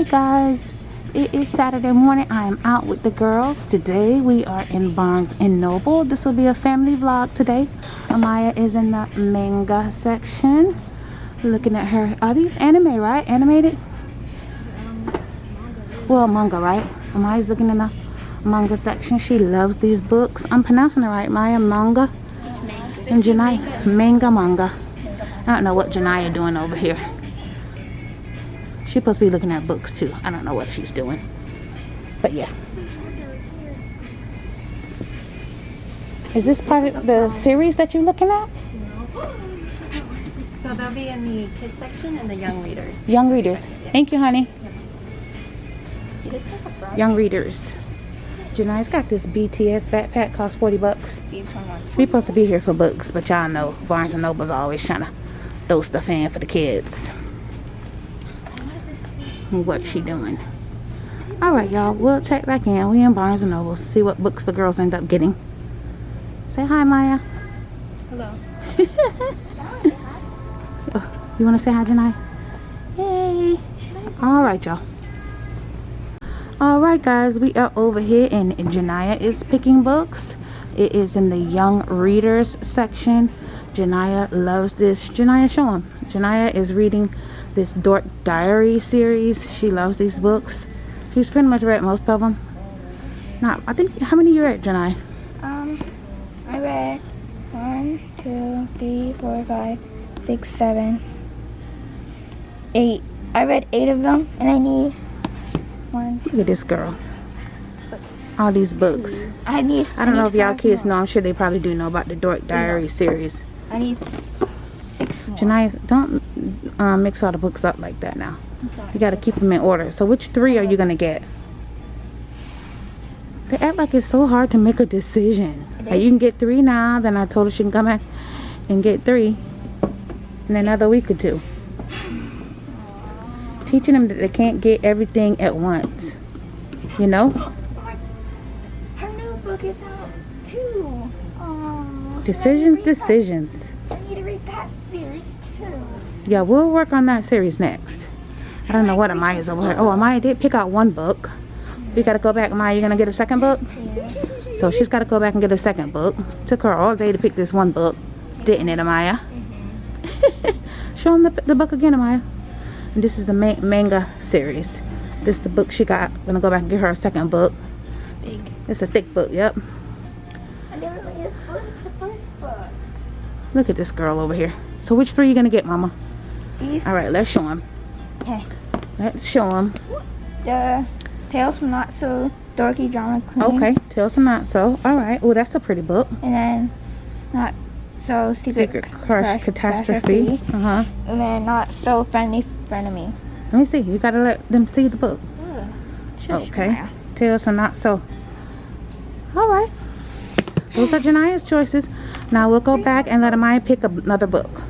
guys. It is saturday morning. I am out with the girls. Today we are in barnes and noble. This will be a family vlog. Today amaya is in the manga section looking at her are these anime right? Animated? Well manga right? Amaya's looking in the manga section. She loves these books. I'm pronouncing it right maya? Manga? And janai? Manga manga. I don't know what janaya doing over here She's supposed to be looking at books too. I don't know what she's doing. But yeah. Is this part of the series that you're looking at? So they'll be in the kids section and the young readers. Young readers. Thank you, honey. Young readers. Janai's got this BTS backpack, cost 40 bucks. We supposed to be here for books, but y'all know Barnes & Noble's always trying to throw stuff in for the kids what she doing. Alright, y'all. We'll check back in. We in Barnes & Noble. See what books the girls end up getting. Say hi, Maya. Hello. oh, you want to say hi, Janai? Hey. Alright, y'all. Alright, guys. We are over here and Janaya is picking books. It is in the young readers section. Janaya loves this. Janaya, show them. Janaya is reading this Dork Diary series. She loves these books. She's pretty much read most of them. Not, I think, how many you read, Janai? Um, I read one, two, three, four, five, six, seven, eight. I read eight of them, and I need one. Look at this girl. All these books. I need. I don't I know if y'all kids know. I'm sure they probably do know about the Dork Diary series. I need six. Janai, don't um, mix all the books up like that now. You got to keep them in order. So which three are you going to get? They act like it's so hard to make a decision. Like you can get three now. Then I told her she can come back and get three in another week or two. Teaching them that they can't get everything at once. You know? Her new book is out too. Aww, decisions, decisions. I need to read that series too. Yeah, we'll work on that series next. I don't know what Amaya's over here. Oh, Amaya did pick out one book. We gotta go back. Amaya, you gonna get a second book? Yeah. So she's gotta go back and get a second book. Took her all day to pick this one book. Didn't it, Amaya? Mm -hmm. Show them the, the book again, Amaya. And this is the ma manga series. This is the book she got. Gonna go back and get her a second book. It's big. It's a thick book, yep. I never read the first book. Look at this girl over here. So which three are you gonna get, Mama? These. All right, let's show them. Okay. Let's show them. The Tales from Not So Dorky Drama Queen. Okay, Tales from Not So. All right. Oh, that's a pretty book. And then Not So Secret, Secret Crush, Crush Catastrophe. Catastrophe. Uh-huh. And then Not So Friendly Frenemy. Let me see. You gotta let them see the book. Ugh. Okay. Tales from Not So. All right. Those are Janaya's choices. Now we'll go back and let Amaya pick another book.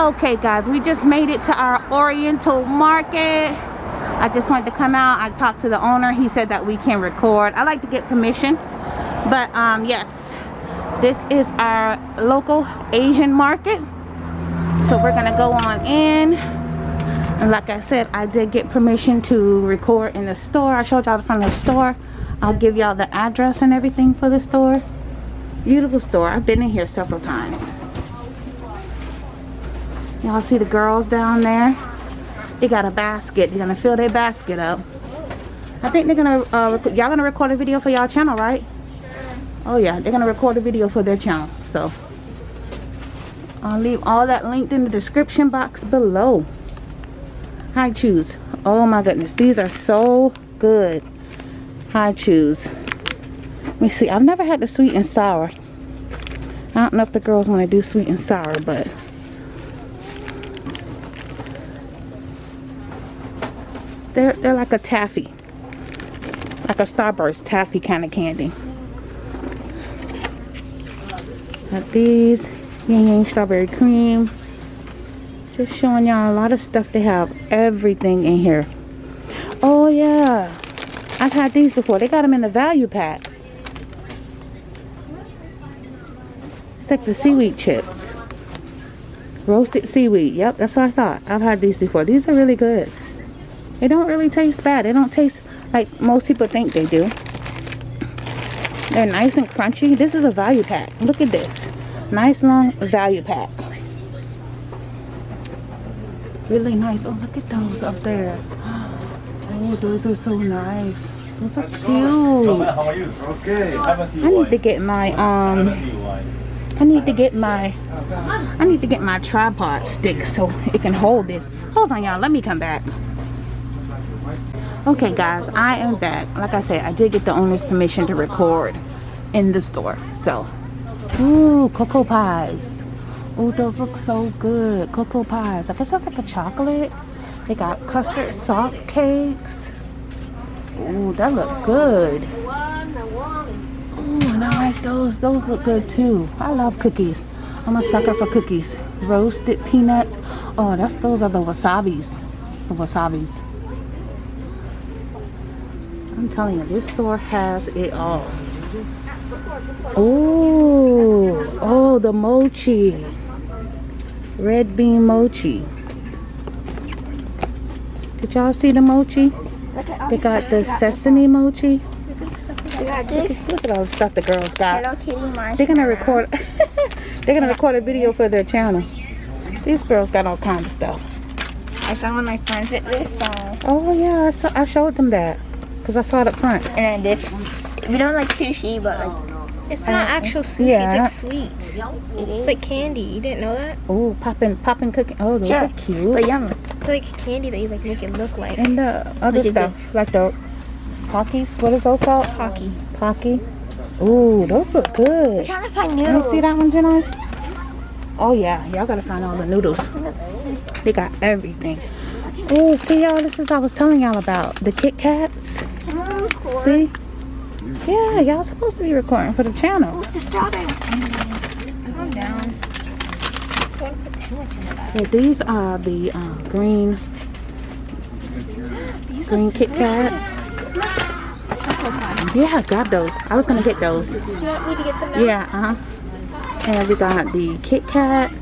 Okay guys, we just made it to our Oriental Market. I just wanted to come out. I talked to the owner. He said that we can record. I like to get permission. But um, yes, this is our local Asian market. So we're gonna go on in. And like I said, I did get permission to record in the store. I showed y'all the front of the store. I'll give y'all the address and everything for the store. Beautiful store. I've been in here several times. Y'all see the girls down there? They got a basket. They're gonna fill their basket up. I think they're gonna, uh, y'all gonna record a video for y'all channel, right? Oh yeah, they're gonna record a video for their channel. So, I'll leave all that linked in the description box below. Hi-Chews. Oh my goodness, these are so good. Hi-Chews. Let me see. I've never had the sweet and sour. I don't know if the girls want to do sweet and sour, but they're they're like a taffy, like a Starburst taffy kind of candy. Got these Yan Yan strawberry cream. Just showing y'all a lot of stuff. They have everything in here. Oh yeah, I've had these before. They got them in the value pack. It's like the seaweed chips. Roasted seaweed. Yep, that's what I thought. I've had these before. These are really good. It don't really taste bad. It don't taste like most people think they do. They're nice and crunchy. This is a value pack. Look at this. Nice long value pack. Really nice. Oh, look at those up there. Oh, those are so nice. Those are cute. How are you? Okay. I need to get my um. I need to get my I need to get my tripod stick so it can hold this. Hold on y'all, let me come back. Okay guys, I am back. Like I said, I did get the owner's permission to record in the store. So Ooh, cocoa pies. Ooh, those look so good. Cocoa pies. I guess that's like a chocolate. They got custard soft cakes. Ooh, that look good. Ooh, and I like those. Those look good too. I love cookies. I'm a sucker for cookies. Roasted peanuts. Oh, that's those are the wasabis. The wasabis. I'm telling you, this store has it all. Oh, oh, the mochi. Red bean mochi. Did y'all see the mochi? Look They got the sesame mochi. This Look at all the stuff the girls got. Hello Kitty marshmallow. They're gonna record. they're gonna record a video for their channel. These girls got all kinds of stuff. I saw one of my friends at this song. Oh yeah, I, saw, I showed them that because I saw it up front. And then this. We don't like sushi, but like It's not uh, actual sushi. Yeah. It's like sweets. it. It's like candy. You didn't know that? Oh, popping, popping cookie. Oh, those Sure. are cute. but yummy. It's like candy that you like make it look like And the other Look at stuff, like the Pockies. What is those called? hockey. Pocky. Ooh, those look I'm good. trying to find noodles. me see that one, Jenna. Oh yeah, y'all gotta find all the noodles. They got everything. Oh, see y'all, this is what I was telling y'all about the Kit Kats. Oh. See? Yeah, y'all supposed to be recording for the channel. The strawberry. Calm down. Don't put too much into that. Yeah, these are the uh, green green Kit Kats. Yeah, grab those. I was gonna get those. You want me to get them now? Yeah, uh huh. And we got the Kit Kats.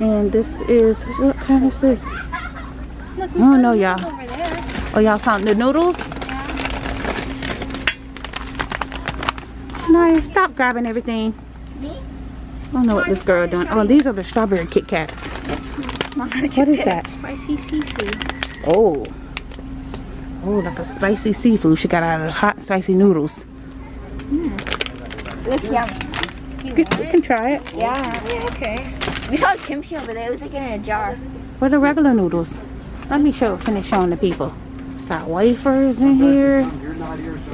And this is what kind is this? Look, Oh no, y'all. Oh, y'all found the noodles? No, stop grabbing everything. I don't know what this girl doing. Oh, these are the strawberry Kit Kats. What is that? Spicy seafood. Oh. Oh, like a spicy seafood she got out of hot spicy noodles. Hmm. Looks yummy. You you can try it. Yeah. Yeah, okay. We saw kimchi over there. It was like in a jar. What are the regular noodles? Let me show, finish showing the people. Got wafers in here.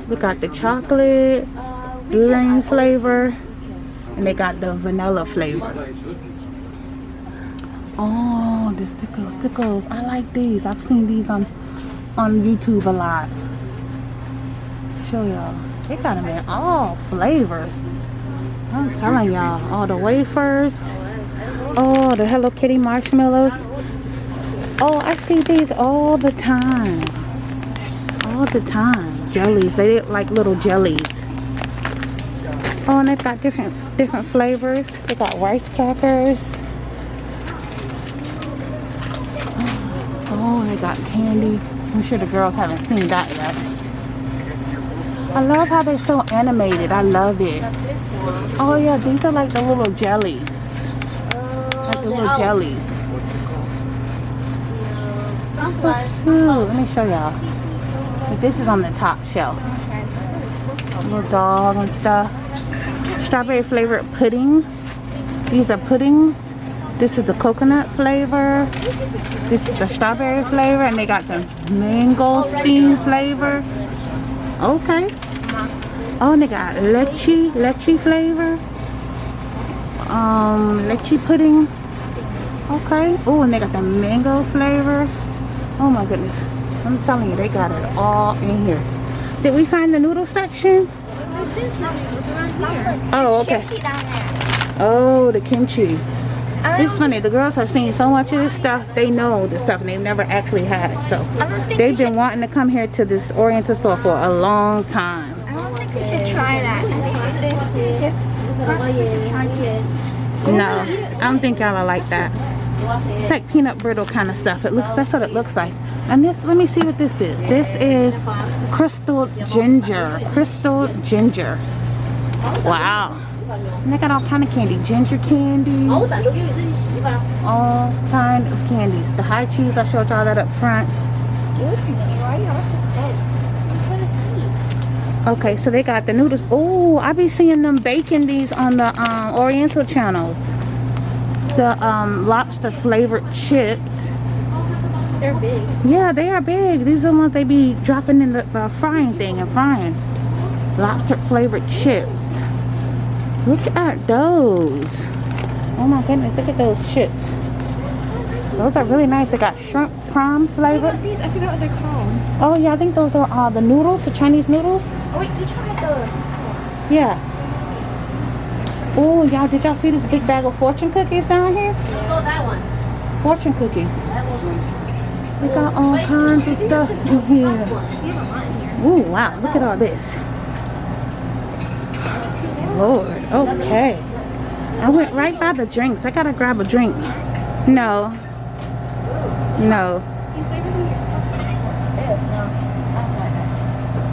We got the chocolate, green flavor, and they got the vanilla flavor. Oh, the stickles, stickles. I like these. I've seen these on on YouTube a lot. Show y'all. They got them in all flavors. I'm telling y'all, all the wafers. Oh, the Hello Kitty marshmallows. Oh, I see these all the time. All the time. Jellies. They look like little jellies. Oh, and they've got different different flavors. They got rice crackers. Oh, they got candy. I'm sure the girls haven't seen that yet. I love how they're so animated. I love it. Oh yeah, these are like the little jellies. Like the little jellies. So cute. Let me show y'all. Like, This is on the top shelf. Little dog and stuff. Strawberry flavored pudding. These are puddings. This is the coconut flavor. This is the strawberry flavor. And they got the mangosteen flavor. Okay. Oh, and they got leche, leche flavor. Um, leche pudding. Okay. Oh, and they got the mango flavor. Oh my goodness. I'm telling you, they got it all in here. Did we find the noodle section? This is noodles around here. Oh, okay. Kimchi down there. Oh, the kimchi. It's funny, the girls have seen so much of this stuff, they know the stuff and they've never actually had it. So I don't think they've been wanting to come here to this Oriental store for a long time. I don't think we should try that. I think we should try it. No, I don't think y'all are like that. It's like peanut brittle kind of stuff. It looks, that's what it looks like. And this, let me see what this is. This is crystal ginger. Crystal ginger. Wow. And they got all kind of candy. Ginger candies. All kind of candies. The high cheese, I showed y'all that up front. Excuse me, why are you off the bed? I'm trying to see. Okay, so they got the noodles. Oh, I be seeing them baking these on the um, Oriental channels. The um, lobster flavored chips. They're big. Yeah, they are big. These are the ones they be dropping in the, the frying thing and frying. Lobster flavored chips. Look at those. Oh my goodness, look at those chips. Those are really nice. They got shrimp prime flavor. These, I forgot what they're called. Oh yeah, I think those are uh, the noodles, the Chinese noodles. Oh wait, you tried the... Yeah. Oh, y'all, did y'all see this big bag of fortune cookies down here? Oh, that one. Fortune cookies. We got all kinds of stuff in here. Ooh, wow, look at all this. Lord, okay. I went right by the drinks. I gotta grab a drink. No. No.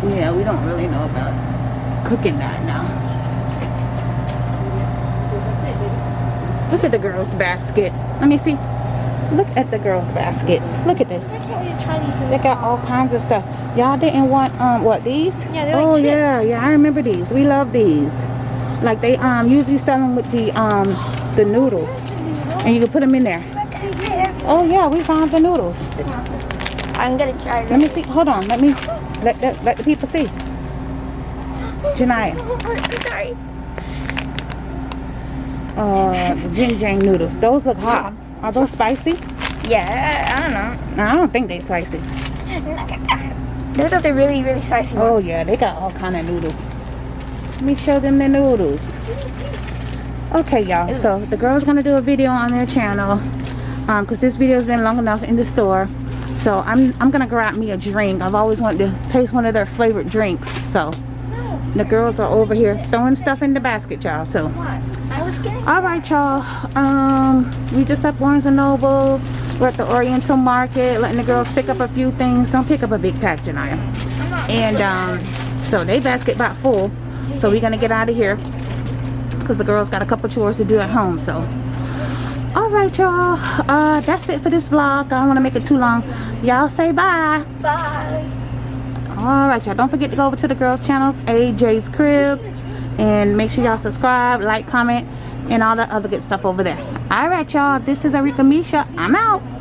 Yeah, we don't really know about cooking that now. Look at the girls' basket. Let me see. Look at the girls' baskets. Look at this. I can't wait to try these They got all kinds of stuff. Y'all didn't want um what these? Yeah, they're like oh yeah, yeah. I remember these. We love these. Like they um usually sell them with the um the noodles, and you can put them in there. Oh yeah, we found the noodles. I'm gonna try Let me see. Hold on. Let me let let, let the people see. Janaya, I'm sorry. Uh, Jing Jang noodles. Those look hot. Are those spicy? Yeah, I don't know. I don't think they're spicy. Those are the really, really spicy Oh yeah, they got all kind of noodles. Let me show them the noodles. Okay, y'all. So the girl's gonna do a video on their channel, um, cause this video's been long enough in the store. So I'm I'm gonna grab me a drink. I've always wanted to taste one of their favorite drinks. So the girls are over here throwing stuff in the basket, y'all. So I was getting... all right, y'all. Um, we just at Barnes and Noble. We're at the Oriental Market, letting the girls pick up a few things. Don't pick up a big pack, Janaya. And um, so they basket about full. So we're gonna get out of here because the girls got a couple chores to do at home. So, all right, y'all. Uh, that's it for this vlog. I don't want to make it too long. Y'all say bye. Bye. All right, y'all. Don't forget to go over to the girls' channels, AJ's Crib, and make sure y'all subscribe, like, comment, and all the other good stuff over there. All right, y'all. This is Arika Misha. I'm out.